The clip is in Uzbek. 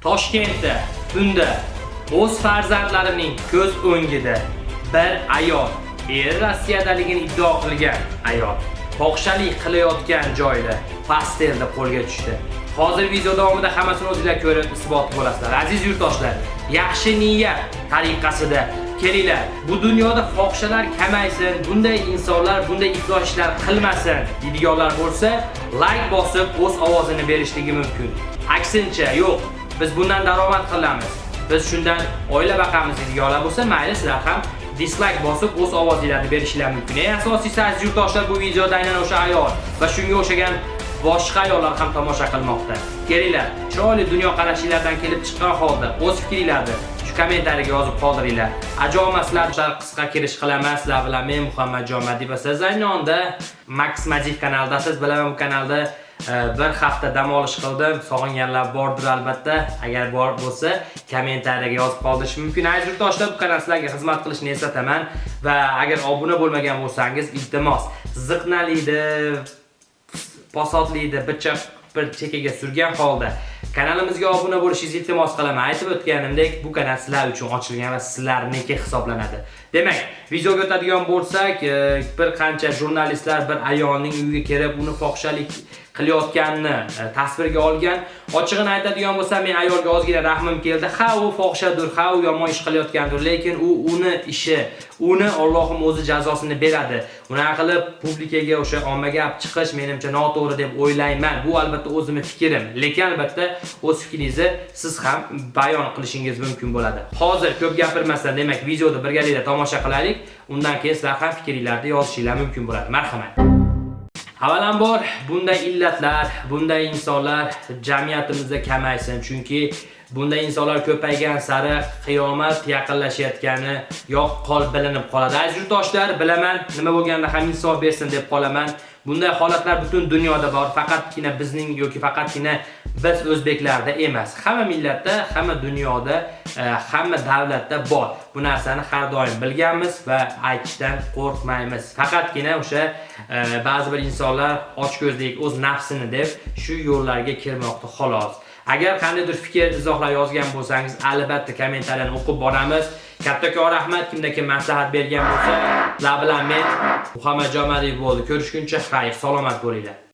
Toshkentda bunda o'z farzandlarining ko'z o'ngida bir ayol eri Rossiyadaligini iddao qilgan ayol fohishalik qilayotgan joyda pasterda qo'lga tushdi. Hozir video davomida hammasini o'zingizlar ko'rib isbot bo'lasizlar. Aziz yurtdoshlar, yaxshi niyat tariqasida kelinglar. Bu dunyoda fohishalar kamaysin, bunday insonlar bunday iflos ishlar qilmasin deydiganlar bo'lsa, like bosib o'z ovozini berishligi mumkin. Aksincha, yo'q, biz bundan daromad qilamiz. Biz shundan oila baqamiz deydiganlar bo'lsa, mayli sizlar ham dislike bosib o'z ovozinglarni berishinglar mumkin. Eng asosiysi aziz yurtdoshlar bu videoda aynan o'sha ayol va shunga o'xshagan boshqa ayollar ham tomosha qilmoqda. Kelinglar, chiroyli dunyo qarashinglardan kelib chiqqan holda o'z fikringlarni kommentariyaga yozib qoldiringlar. Ajoyib sizlar qisqa kirish qilaman sizlar bilan men Muhammadjon Madiv va siz aynonda Max Madiv kanalidasiz. Bilaman bu kanalda e, bir hafta dam olish qildim. Sog'inganlar bordir albatta. Agar bor bo'lsa, kommentariyaga yozib qoldirish mumkin. Aziz yurtdoshlar, bu kanal sizlarga xizmat qilishni eslataman va agar obuna bo'lmagan bo'lsangiz, iltimos, ziqnalikni posodlikni bicha bir chekkaga surgan holda kanalimizga obuna bo'lishingizni iltimos qilaman. Aytib o'tganimdek, bu kanal sizlar uchun ochilgan va sizlarniki hisoblanadi. Demak, videoga o'tadigan bo'lsak, e, bir qancha jurnalistlar bir ayolning uyiga kelib, uni fohishalik qilayotganini e, tasvirga olgan. Ochig'ini aytadigan bo'lsam, men ayolga ozgina rahmim keldi. Ha, u fohishadir, ha, u yomon ish qilayotgandir, lekin u uni ishi, uni Allohim o'zi jazosini beradi. Unaqa qilib publikaga o'sha ommaga olib chiqish menimcha noto'g'ri deb o'ylayman. Bu albatta o'zimning fikrim, lekin albatta o'z fikringizni siz ham bayon qilishingiz mumkin bo'ladi. Hozir ko'p gapirmasdan, demak, videoni birgalikda tomosha qilaylik. Undan keyin sizlar ham fikringizlarni yozishinglar mumkin bo'ladi. Marhamat. Avvalambor bunday illatlar, bunday insonlar jamiyatimizda kamaysin, chunki bunday insonlar ko'paygan sari qiyomat yaqinlashayotgani yo'q qol bilinib qoladi. Aziz yurtdoshlar, bilaman, nima bo'lganda ham insof bersin deb qolaman. Bunday holatlar butun dunyoda bor, faqatgina bizning yoki faqatgina biz o'zbeklarda emas. Hamma millatda, hamma dunyoda, e, hamma davlatda bor. Bu narsani har doim bilganmiz va aytishdan qo'rqmaymiz. Faqatgina o'sha e, ba'zi bir insonlar ochko'zlik, o'z nafsini deb shu yo'llarga kirmoqda xolos. Agar qandaydir fikr, izohlar yozgan bo'lsangiz, albatta kommentariyani o'qib boramiz. Kattakon rahmat kimda kim maslahat bergan bo'lsa, la bilan men Muhammad Jomadiyev bo'ldi. Ko'rishguncha xayr, salomat bo'linglar.